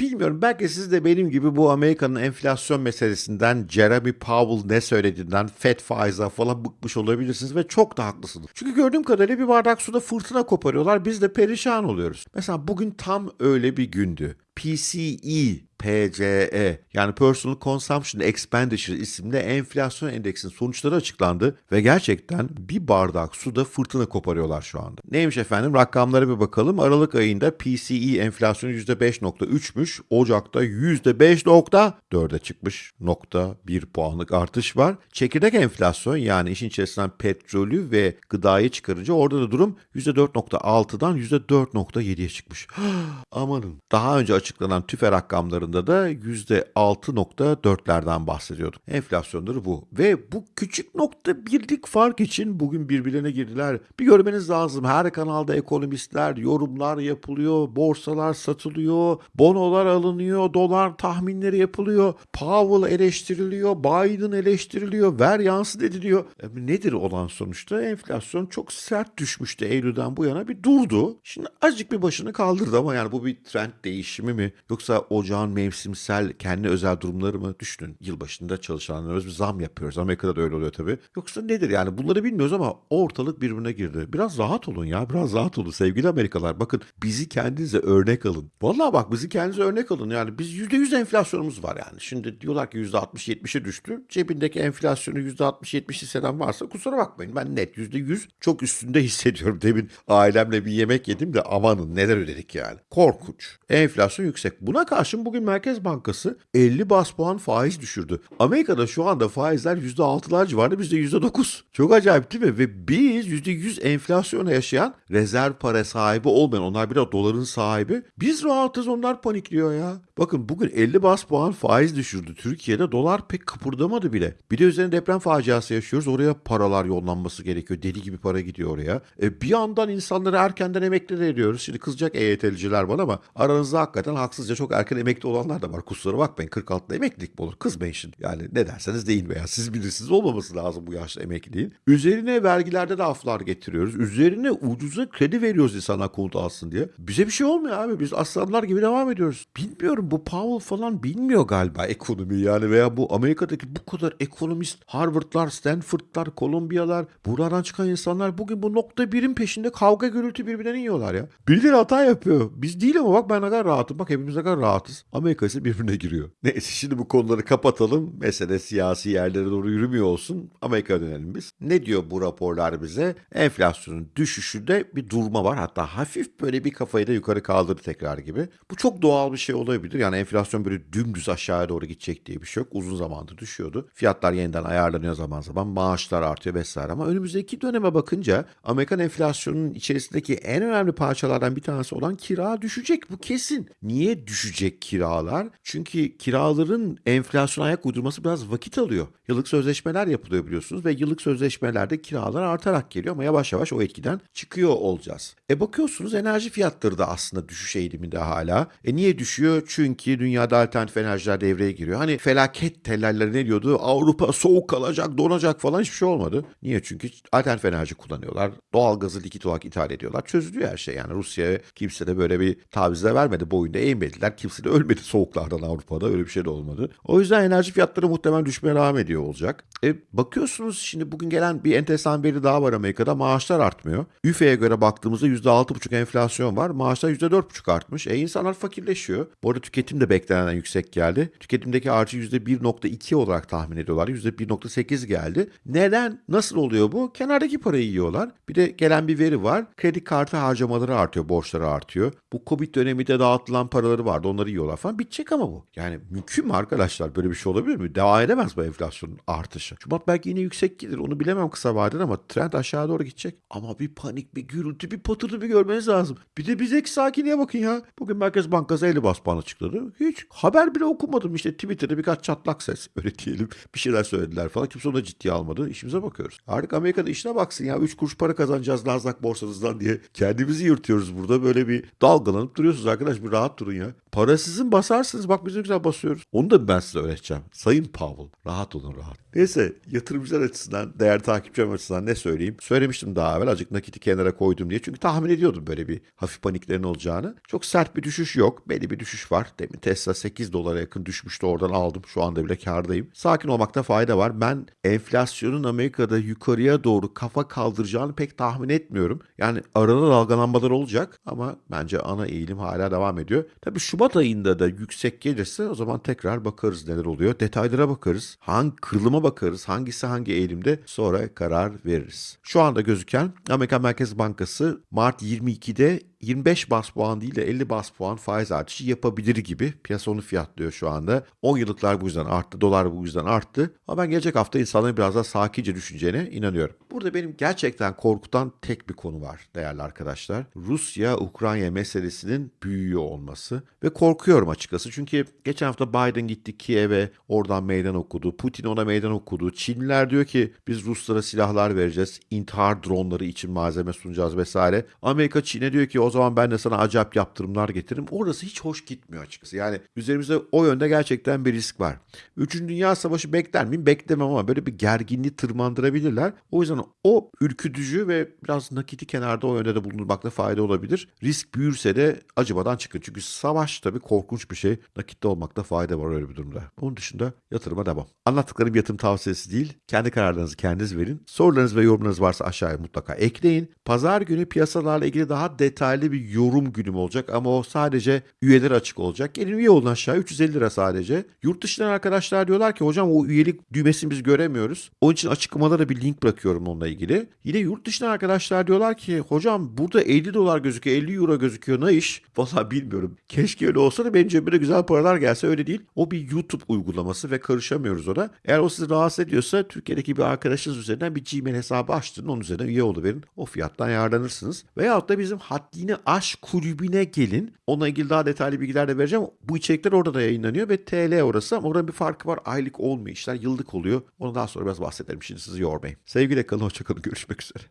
Bilmiyorum belki siz de benim gibi bu Amerika'nın enflasyon meselesinden Jeremy Powell ne söylediğinden FED faize falan bıkmış olabilirsiniz ve çok da haklısınız. Çünkü gördüğüm kadarıyla bir bardak suda fırtına koparıyorlar biz de perişan oluyoruz. Mesela bugün tam öyle bir gündü. PCE PCE yani Personal Consumption Expenditure isimli enflasyon endeksinin sonuçları açıklandı ve gerçekten bir bardak suda fırtına koparıyorlar şu anda. Neymiş efendim rakamlara bir bakalım. Aralık ayında PCE enflasyonu %5.3'müş. Ocak'ta %5.4'e çıkmış. Nokta 1 puanlık artış var. Çekirdek enflasyon yani işin içerisinden petrolü ve gıdayı çıkarınca orada da durum %4.6'dan %4.7'ye çıkmış. Amanın. Daha önce açıklanan tüfe rakamları rakamlarında da %6.4'lerden bahsediyorduk. Enflasyonları bu. Ve bu küçük nokta birlik fark için bugün birbirine girdiler. Bir görmeniz lazım. Her kanalda ekonomistler, yorumlar yapılıyor, borsalar satılıyor, bonolar alınıyor, dolar tahminleri yapılıyor, Powell eleştiriliyor, Biden eleştiriliyor, ver yansıt ediliyor. E, nedir olan sonuçta? Enflasyon çok sert düşmüştü Eylül'den bu yana bir durdu. Şimdi azıcık bir başını kaldırdı ama yani bu bir trend değişimi mi? Yoksa ocağın mevsimsel kendi özel durumları mı? Düşünün yılbaşında çalışanlarımız bir zam yapıyoruz. Amerika'da da öyle oluyor tabii. Yoksa nedir yani bunları bilmiyoruz ama ortalık birbirine girdi. Biraz rahat olun ya biraz rahat olun sevgili Amerikalılar. Bakın bizi kendinize örnek alın. Vallahi bak bizi kendinize örnek alın. Yani biz %100 enflasyonumuz var yani. Şimdi diyorlar ki %60-70'e düştü. Cebindeki enflasyonu %60-70 hisseden varsa kusura bakmayın. Ben net %100 çok üstünde hissediyorum. Demin ailemle bir yemek yedim de amanın neler ödedik yani. Korkunç. Enflasyon yüksek. Buna karşın bugün Merkez Bankası 50 bas puan faiz düşürdü. Amerika'da şu anda faizler %6'lar civarında bizde %9. Çok acayip değil mi? Ve biz %100 enflasyona yaşayan rezerv para sahibi olmayan onlar biraz doların sahibi. Biz rahatız onlar panikliyor ya. Bakın bugün 50 bas puan faiz düşürdü. Türkiye'de dolar pek kıpırdamadı bile. Bir de üzerine deprem faciası yaşıyoruz. Oraya paralar yollanması gerekiyor. Deli gibi para gidiyor oraya. E, bir yandan insanları erkenden emekli de ediyoruz. Şimdi kızacak EYT'liciler bana ama aranızda hakikaten haksızca çok erken emekli olanlar da var. Kusura bakmayın 46'da emeklilik mi olur? Kızmayın şimdi. Yani ne derseniz deyin veya siz bilirsiniz olmaması lazım bu yaşta emekliliğin. Üzerine vergilerde de aflar getiriyoruz. Üzerine ucuza kredi veriyoruz insanlar konut alsın diye. Bize bir şey olmuyor abi. Biz aslanlar gibi devam ediyoruz. Bilmiyorum bu Powell falan bilmiyor galiba ekonomi yani veya bu Amerika'daki bu kadar ekonomist Harvard'lar, Stanford'lar, Columbia'lar buradan çıkan insanlar bugün bu nokta birin peşinde kavga gürültü birbirine yiyorlar ya. Birileri hata yapıyor. Biz değil ama bak ben ne kadar rahatım. Bak hepimiz ne kadar rahatız. Amerika ise birbirine giriyor. Neyse şimdi bu konuları kapatalım. Mesele siyasi yerlere doğru yürümüyor olsun. Amerika'ya dönelim biz. Ne diyor bu raporlar bize? Enflasyonun düşüşünde bir durma var. Hatta hafif böyle bir kafayı da yukarı kaldırdı tekrar gibi. Bu çok doğal bir şey olabilir. Yani enflasyon böyle dümdüz aşağıya doğru gidecek diye bir şey yok. Uzun zamandır düşüyordu. Fiyatlar yeniden ayarlanıyor zaman zaman. Maaşlar artıyor vesaire. Ama önümüzdeki döneme bakınca Amerikan enflasyonunun içerisindeki en önemli parçalardan bir tanesi olan kira düşecek. Bu kesin. Niye düşecek kiralar? Çünkü kiraların enflasyona ayak uydurması biraz vakit alıyor. Yıllık sözleşmeler yapılıyor biliyorsunuz ve yıllık sözleşmelerde kiralar artarak geliyor ama yavaş yavaş o etkiden çıkıyor olacağız. E bakıyorsunuz enerji fiyatları da aslında düşüş eğiliminde hala. E niye düşüyor? Çünkü dünyada alternatif enerjiler devreye giriyor. Hani felaket tellerleri ne diyordu? Avrupa soğuk kalacak, donacak falan hiçbir şey olmadı. Niye? Çünkü alternatif enerji kullanıyorlar. Doğalgazı likit olarak ithal ediyorlar. Çözülüyor her şey. Yani Rusya'ya kimse de böyle bir tavizle vermedi. Boyunda eğmediler. Kimse de ölmedi soğuklardan Avrupa'da. Öyle bir şey de olmadı. O yüzden enerji fiyatları muhtemelen düşmeye devam ediyor olacak. E, bakıyorsunuz şimdi bugün gelen bir enteresan veri daha var Amerika'da. Maaşlar artmıyor. UFE'ye göre baktığımızda %6,5 enflasyon var. Maaşlar %4,5 artmış. E insanlar fakirleşiyor. Bu arada tüketim de beklenenden yüksek geldi. Tüketimdeki artı %1,2 olarak tahmin ediyorlar. %1,8 geldi. Neden? Nasıl oluyor bu? Kenardaki parayı yiyorlar. Bir de gelen bir veri var. Kredi kartı harcamaları artıyor, borçları artıyor. Bu Covid döneminde dağıtılan paraları vardı. Onları yiyorlar falan. Bitecek ama bu. Yani mümkün mü arkadaşlar? Böyle bir şey olabilir mi? Devam edemez bu enflasyonun artışı. Şubat belki yine yüksek gelir. Onu bilemem kısa vadede ama trend aşağı doğru gidecek. Ama bir panik, bir gürültü, bir patırtı bir görmeniz lazım. Bir de bizdeki sakinliğe bakın ya. Bugün Merkez Bankası 50 bas puan açıkladı. Hiç haber bile okumadım. İşte Twitter'da birkaç çatlak ses. Öyle diyelim. Bir şeyler söylediler falan. Kimse onu ciddiye almadı. İşimize bakıyoruz. Artık Amerika'da işine baksın ya. 3 kuruş para kazanacağız Nasdaq borsanızdan diye. Kendimizi yırtıyoruz burada. Böyle bir dalgalanıp duruyorsunuz arkadaş. Bir rahat durun ya. Para sizin basarsınız. Bak biz ne güzel basıyoruz. Onu da ben size öğreteceğim. Sayın Powell. Rahat olun rahat. Neyse yatırımcılar açısından, değer takipçilerim açısından ne söyleyeyim? Söylemiştim daha evvel azıcık nakiti kenara koydum diye. Çünkü tahmin ediyordum böyle bir hafif paniklerin olacağını. Çok sert bir düşüş yok. Belli bir düşüş var. Demin Tesla 8 dolara yakın düşmüştü oradan aldım. Şu anda bile kardayım. Sakin olmakta fayda var. Ben enflasyonun Amerika'da yukarıya doğru kafa kaldıracağını pek tahmin etmiyorum. Yani arada dalgalanmalar olacak ama bence ana eğilim hala devam ediyor. Tabii Şubat ayında da yüksek gelirse o zaman tekrar bakarız neler oluyor. Detaylara bakarız. Hangi kırılıma bakarız. Hangisi hangi eğilimde sonra karar veririz. Şu anda gözüken Amerika Merkez Bankası Mart 22'de 25 bas puan değil de 50 bas puan faiz artışı yapabilir gibi. Piyasa onu fiyatlıyor şu anda. 10 yıllıklar bu yüzden arttı. Dolar bu yüzden arttı. Ama ben gelecek hafta insanların biraz daha sakince düşüneceğine inanıyorum. Burada benim gerçekten korkutan tek bir konu var değerli arkadaşlar. Rusya-Ukrayna meselesinin büyüyor olması. Ve korkuyorum açıkçası. Çünkü geçen hafta Biden gitti Kiev'e oradan meydan okudu. Putin ona meydan okudu. Çinliler diyor ki biz Ruslara silahlar vereceğiz. intihar dronları için malzeme sunacağız vesaire. Amerika Çin'e diyor ki o zaman ben de sana acayip yaptırımlar getiririm. Orası hiç hoş gitmiyor açıkçası. Yani üzerimizde o yönde gerçekten bir risk var. Üçüncü Dünya Savaşı bekler miyim? Beklemem ama böyle bir gerginliği tırmandırabilirler. O yüzden o ürkütücü ve biraz nakiti kenarda o yönde de bulunmakta fayda olabilir. Risk büyürse de acımadan çıkın. Çünkü savaş tabii korkunç bir şey. Nakitte olmakta fayda var öyle bir durumda. Onun dışında yatırıma devam. Anlattıklarım yatırım tavsiyesi değil. Kendi kararlarınızı kendiniz verin. Sorularınız ve yorumlarınız varsa aşağıya mutlaka ekleyin. Pazar günü piyasalarla ilgili daha detaylı bir yorum günüm olacak ama o sadece üyeler açık olacak. Gelin üye olun aşağı 350 lira sadece. Yurt dışından arkadaşlar diyorlar ki hocam o üyelik düğmesini biz göremiyoruz. Onun için açıklamalara bir link bırakıyorum onunla ilgili. Yine yurt dışından arkadaşlar diyorlar ki hocam burada 50 dolar gözüküyor 50 euro gözüküyor ne iş? Valla bilmiyorum. Keşke öyle olsa da benim cebime güzel paralar gelse öyle değil. O bir YouTube uygulaması ve karışamıyoruz ona. Eğer o sizi rahatsız ediyorsa Türkiye'deki bir arkadaşınız üzerinden bir Gmail hesabı açtırın. Onun üzerinden üye oluverin. O fiyattan yararlanırsınız. Veyahut da bizim Haddini Aşk kulübüne gelin. Onunla ilgili daha detaylı bilgiler de vereceğim. Bu içerikler orada da yayınlanıyor ve TL orası ama oranın bir farkı var. Aylık olmuyor işler. Yıllık oluyor. Onu daha sonra biraz bahsederim. Şimdi sizi yormayayım. Sevgiyle kalın. Hoşçakalın. Görüşmek üzere.